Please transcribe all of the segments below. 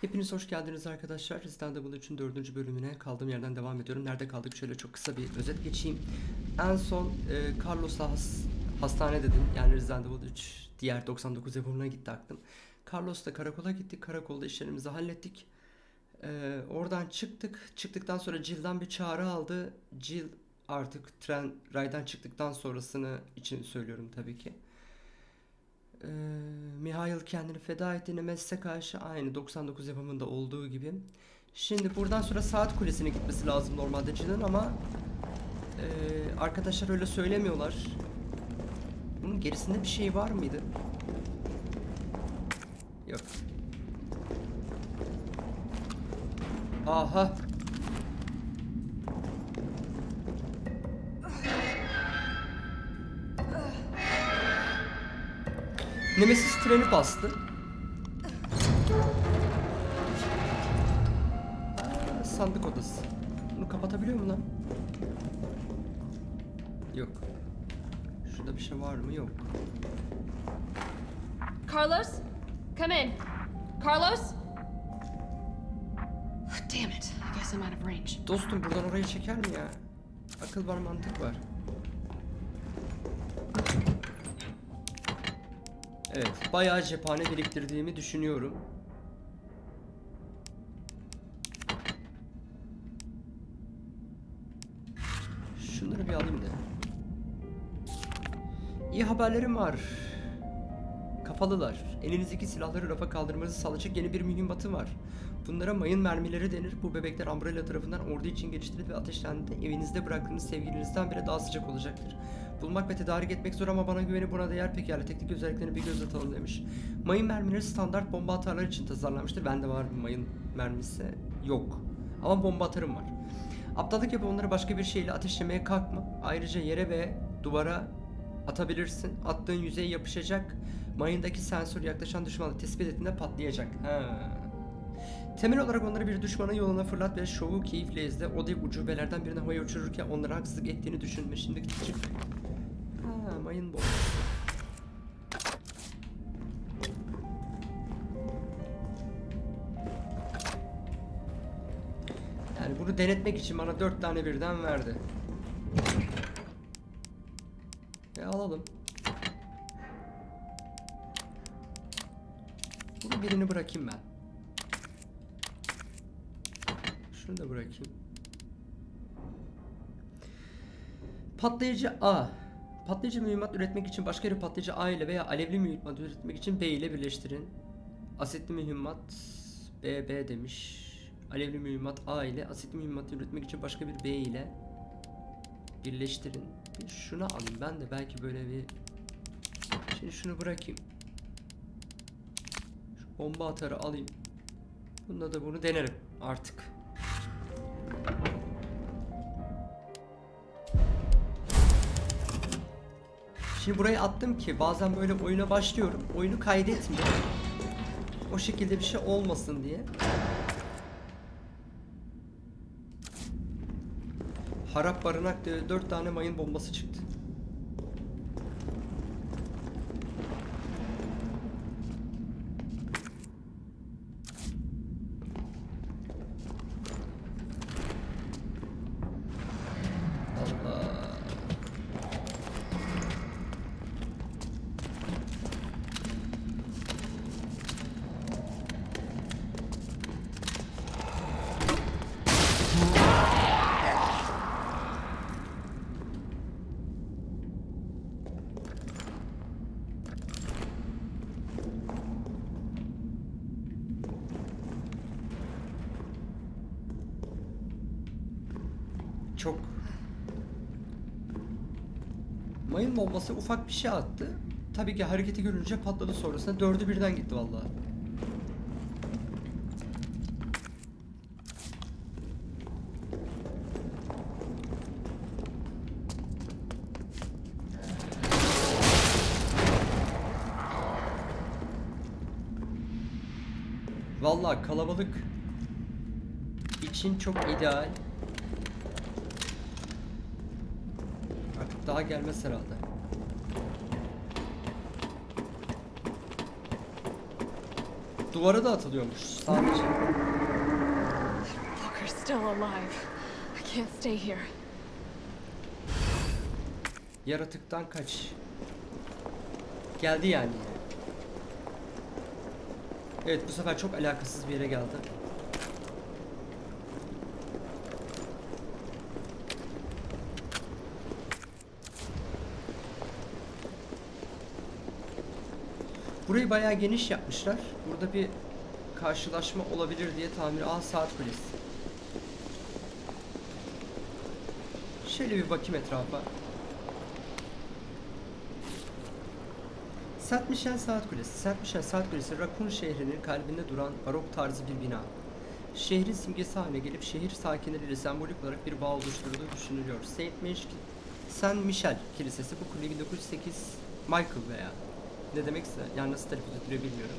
Hepiniz hoş geldiniz arkadaşlar. Resident 3'ün 4. bölümüne kaldığım yerden devam ediyorum. Nerede kaldık? Şöyle çok kısa bir özet geçeyim. En son e, Carlos'la has, hastane dedim. Yani Resident Evil 3 diğer 99 yapımına gitti aklım. Carlos'la karakola gittik. Karakolda işlerimizi hallettik. E, oradan çıktık. Çıktıktan sonra Jill'den bir çağrı aldı. Jill artık tren raydan çıktıktan sonrasını için söylüyorum tabii ki. Ee, Mihail kendini feda etti Nemesis'e karşı aynı 99 yapımında olduğu gibi. Şimdi buradan sonra saat kulesine gitmesi lazım normalde Jill'in ama ee, arkadaşlar öyle söylemiyorlar. Bunun gerisinde bir şey var mıydı? Yok. Aha. Nemesis treni bastı. Sandık odası. Bunu kapatabiliyor mu lan? Yok. Şurada bir şey var mı? Yok. Carlos? Come in. Carlos? Damn it. I guess I'm out of range. Dostum buradan oraya çeker mi ya? Akıl var mantık var. Evet, bayağı cephane biriktirdiğimi düşünüyorum. Şunları bir alayım da. İyi haberlerim var. Kafalılar. Elinizdeki silahları rafa kaldırmanızı sağlayacak yeni bir mühimmatı var. Bunlara mayın mermileri denir. Bu bebekler Umbrella tarafından ordu için geliştirildi ve ateşlendiğinde evinizde bıraktığınız sevgilinizden bile daha sıcak olacaktır. Bulmak ve tedarik etmek zor ama bana güveni buna değer pekala teknik özelliklerini bir göz atalım demiş. Mayın mermileri standart bomba atarlar için tasarlanmıştır. Bende var mayın mermisi. Yok. Ama bomba atarım var. Aptallık yapıp onları başka bir şeyle ateşlemeye kalkma. Ayrıca yere ve duvara atabilirsin. Attığın yüzeye yapışacak. Mayındaki sensör yaklaşan düşmanı tespit ettiğinde patlayacak. Ha. Temel olarak onları bir düşmanın yoluna fırlat ve şovu keyifle izle. O dev ucubelerden birine havaya uçururken onlara haksızlık ettiğini düşünme. Şimdi çık. Ha, mayın bombası. Yani bunu denetmek için bana dört tane birden verdi. E alalım. Bunu birini bırakayım ben. Şunu da bırakayım. Patlayıcı A. Patlayıcı mühimmat üretmek için başka bir patlayıcı A ile veya alevli mühimmat üretmek için B ile birleştirin. Asitli mühimmat B, B demiş. Alevli mühimmat A ile asitli mühimmat üretmek için başka bir B ile birleştirin. Şunu alayım ben de belki böyle bir Şimdi şunu bırakayım. Şu bomba atarı alayım. Bunda da bunu denerim artık. Şimdi buraya attım ki bazen böyle oyuna başlıyorum. Oyunu kaydetmiyor. O şekilde bir şey olmasın diye. Harap barınak diye 4 tane mayın bombası çıktı. Allah. Çok Mayın bombası ufak bir şey attı. Tabii ki hareketi görünce patladı sonrasında dördü birden gitti vallahi. Vallahi kalabalık için çok ideal. Artık daha gelmez herhalde. Duvara da atılıyormuş sadece. Walker's still alive. I can't stay here. Yaratıktan kaç. Geldi yani. Evet bu sefer çok alakasız bir yere geldi. Burayı bayağı geniş yapmışlar. Burada bir karşılaşma olabilir diye tahmin. Aa saat kulesi. Şöyle bir bakayım etrafa. Saint Michel Saat Kulesi. Saint Michel Saat Kulesi, Raccoon şehrinin kalbinde duran barok tarzı bir bina. Şehrin simgesi haline gelip şehir sakinleriyle sembolik olarak bir bağ oluşturduğu düşünülüyor. Saint Michel, Saint Michel Kilisesi bu kule 1908 Michael veya ne demekse yani nasıl telaffuz ediliyor bilmiyorum.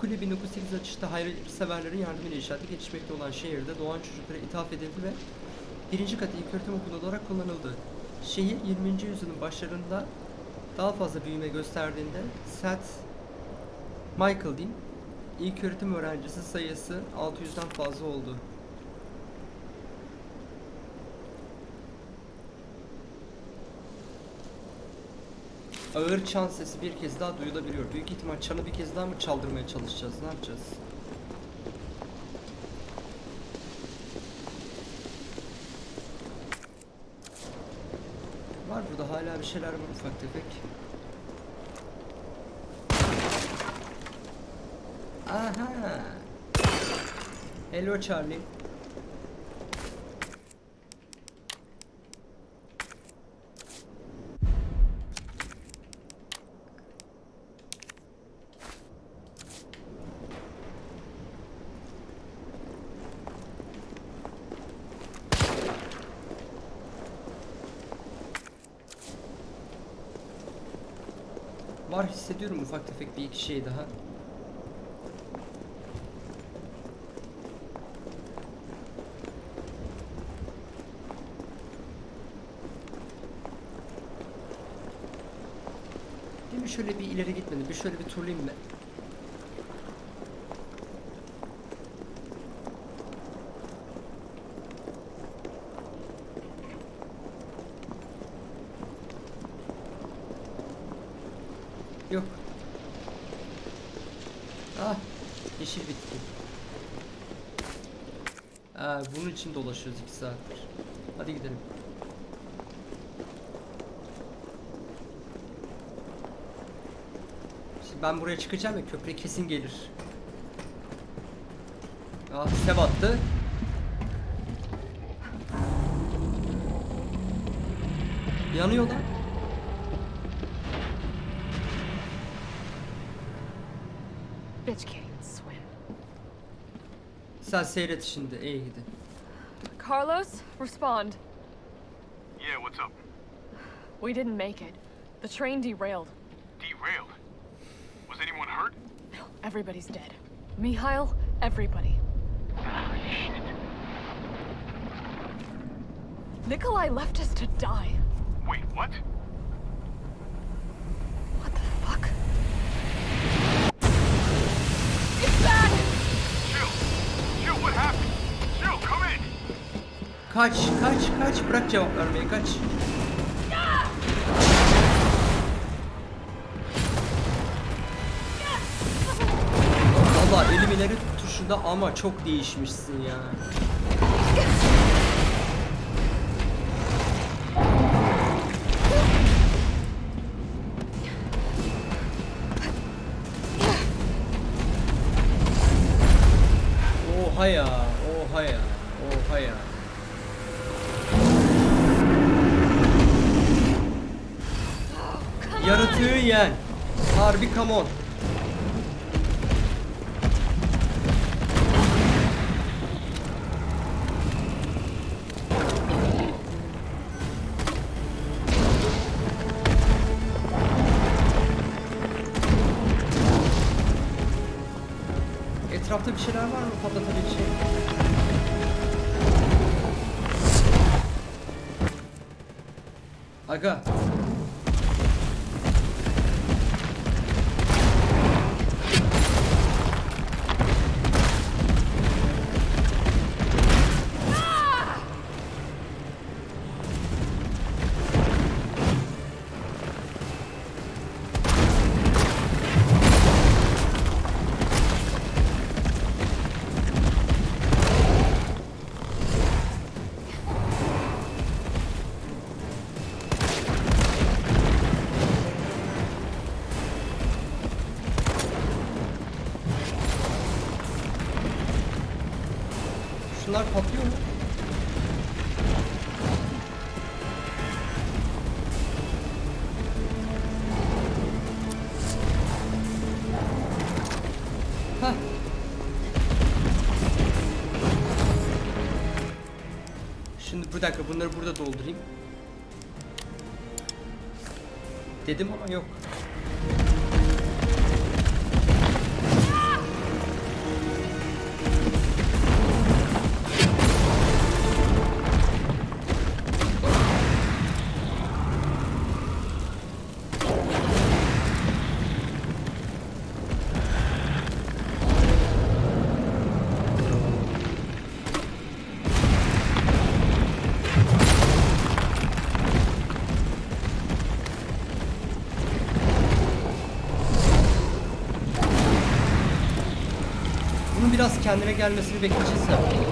Kule 1908 açışta hayırseverlerin yardımıyla inşaatı gelişmekte olan şehirde doğan çocuklara ithaf edildi ve birinci kat ilköğretim okulu olarak kullanıldı. Şehir 20. yüzyılın başlarında daha fazla büyüme gösterdiğinde St. Michael diyeyim ilk öğretim öğrencisi sayısı 600'den fazla oldu. Ağır çan sesi bir kez daha duyulabiliyor. Büyük ihtimal çanı bir kez daha mı çaldırmaya çalışacağız? Ne yapacağız? Var burada hala bir şeyler var ufak tefek. Aha. Hello Charlie. Var hissediyorum ufak tefek bir iki şey daha. Değil mi şöyle bir ileri gitmedim. Bir şöyle bir turlayayım ben. Yok. Ah, yeşil bitki. Aa, bunun için dolaşıyoruz iki saattir. Hadi gidelim. Şimdi ben buraya çıkacağım ya köprü kesin gelir. Ah, size battı. Yanıyor lan. Sen seyret şimdi. iyi gidi. Carlos, respond. Yeah, what's up? We didn't make it. The train derailed. Derailed. Was anyone hurt? No, Everybody's dead. Mihail, everybody. Ah, shit. Nikolai left us to die. Wait? What Kaç, kaç, kaç. Bırak cevap vermeyi, kaç. Valla elim ileri tuşunda ama çok değişmişsin ya. Oha ya, oha ya, oha ya. Yaratığı yen. Harbi come on. Etrafta bir şeyler var mı patlatabilecek? Aga. Şunlar patlıyor mu? Şimdi bir dakika bunları burada doldurayım. Dedim ama yok. Kendine gelmesini bekleyeceğiz ya.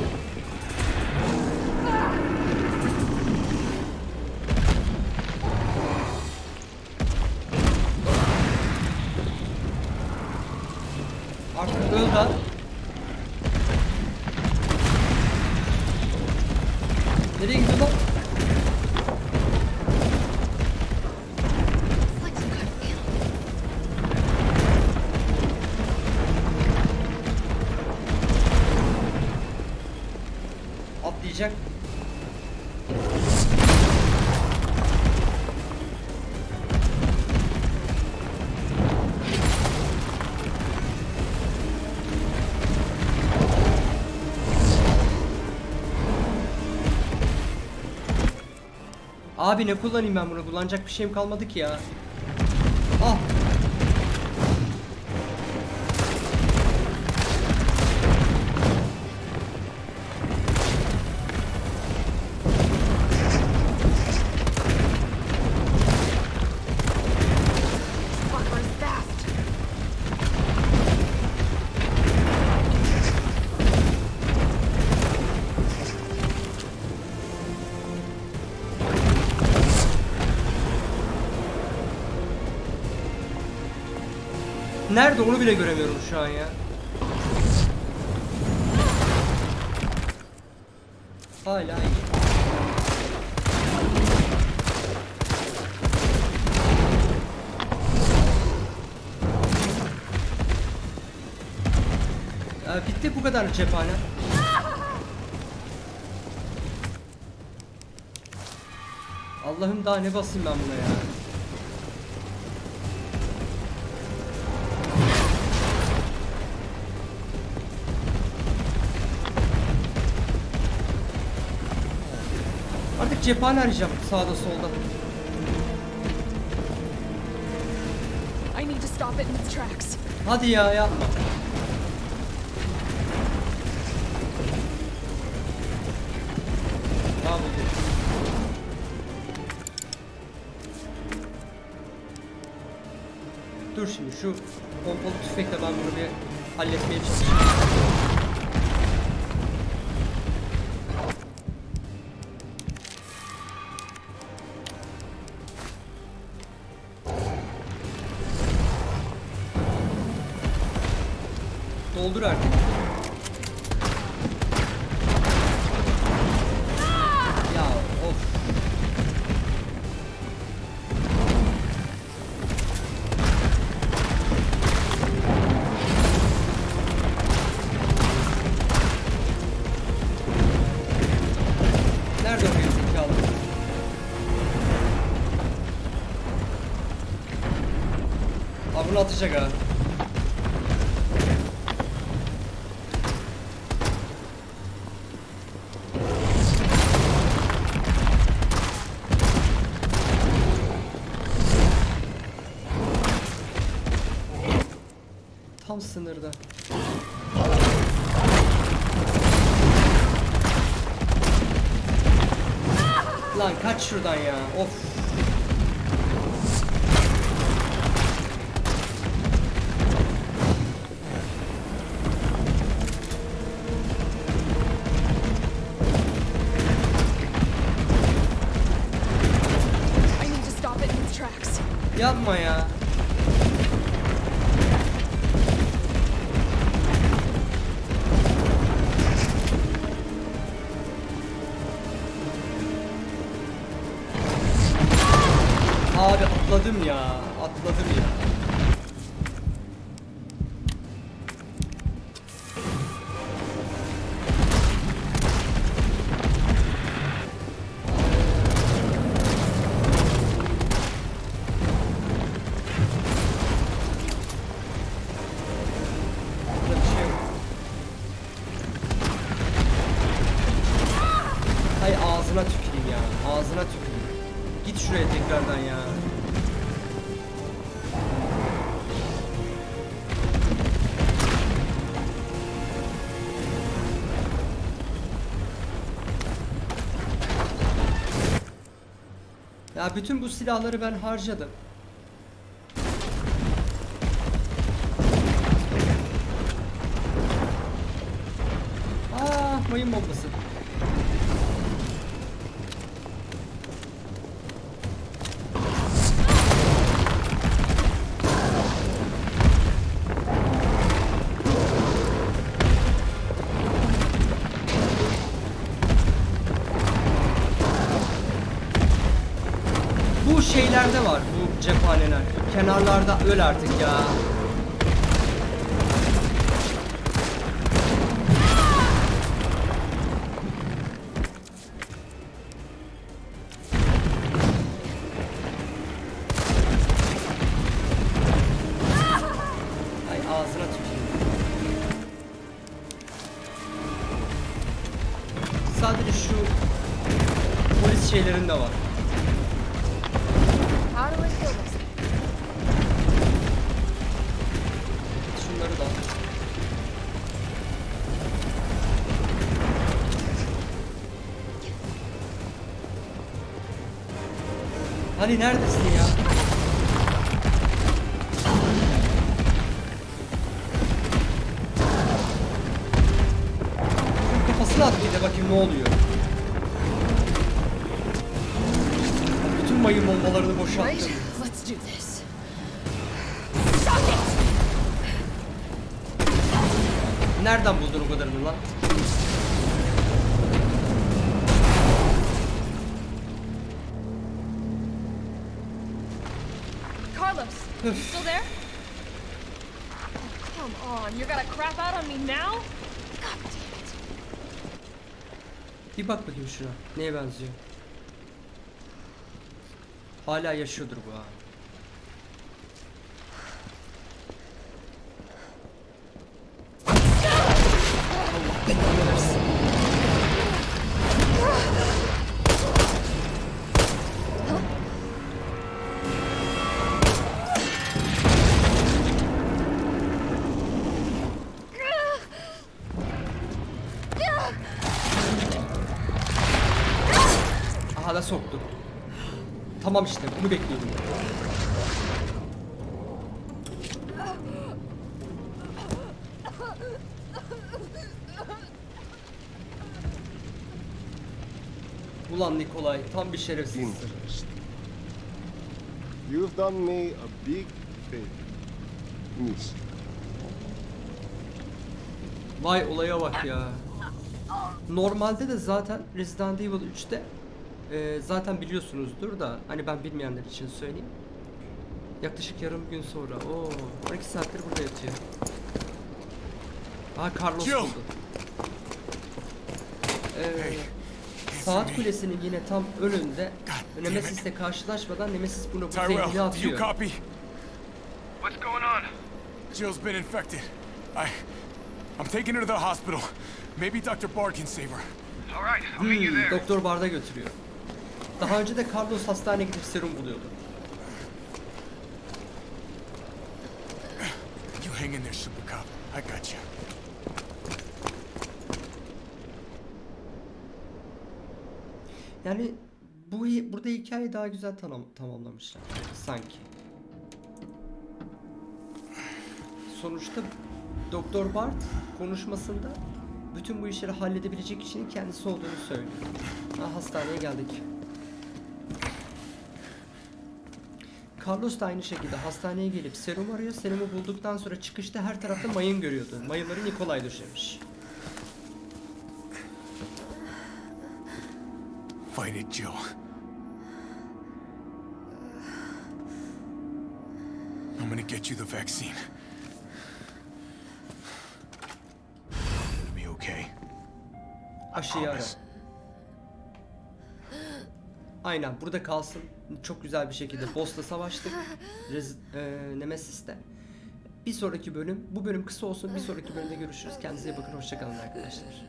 Atlayacak. Abi ne kullanayım ben bunu? Kullanacak bir şeyim kalmadı ki ya. Ah. Nerede onu bile göremiyorum şu an ya. Hala iyi. Ya bitti bu kadar cephane. Allah'ım daha ne basayım ben buna ya. Cephane arayacağım sağda solda. I need to stop it in its tracks. Hadi ya yapma. Dur şimdi şu pompalı tüfekle ben bunu bir halletmeye çalışayım. Doldur artık. Ya of. Nerede o gerizekalı? Abi bunu atacak ha. Sınırda. Lan kaç şuradan ya. Of. I need Ya bütün bu silahları ben harcadım. Aa, mayın bombası. Öl artık ya. Sadece şu polis şeylerinde var. How Hani neredesin ya? Şunun Kafasına at bir de bakayım ne oluyor. Bütün mayın bombalarını boşalttım. Nereden buldun o kadarını lan? You still there? Oh, come on, you're gonna crap out on me now? God damn it. Bir bak bakayım şuna. Neye benziyor? Hala yaşıyordur bu ha. Tamam işte bunu bekliyordum. Ulan Nikolay tam bir şerefsizsin. You've done me a big favor. Miss. Vay olaya bak ya. Normalde de zaten Resident Evil 3'te e, zaten biliyorsunuzdur da hani ben bilmeyenler için söyleyeyim. Yaklaşık yarım gün sonra. Oo, 12 saattir burada yatıyor. Aa Carlos Jill. buldu. Ee, saat kulesinin yine tam önünde. Nemesis'le karşılaşmadan Nemesis bunu bu you atıyor. copy? What's going on? Jill's been infected. I... I'm taking her to the hospital. Maybe Dr. Bard can save her. All right, I'll meet you Hmm, there. Doktor Bard'a götürüyor. Daha önce de Carlos hastaneye gidip serum buluyordu. You hang in there, Super Cop. I got you. Yani bu burada hikayeyi daha güzel tamam, tamamlamışlar sanki. Sonuçta Doktor Bart konuşmasında bütün bu işleri halledebilecek kişinin kendisi olduğunu söylüyor. Ha, hastaneye geldik. Carlos da aynı şekilde hastaneye gelip serum arıyor. Serumu bulduktan sonra çıkışta her tarafta mayın görüyordu. Mayınları Nikolay döşemiş. Fight it, Jill. get you the vaccine. It'll be okay. Aşıyı ara. Aynen burada kalsın. Çok güzel bir şekilde boss'la savaştık. Rez, e, Nemesis'te. Bir sonraki bölüm, bu bölüm kısa olsun. Bir sonraki bölümde görüşürüz. Kendinize bakın. Hoşçakalın arkadaşlar.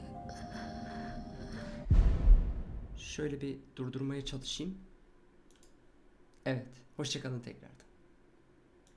Şöyle bir durdurmaya çalışayım. Evet. Hoşçakalın tekrardan.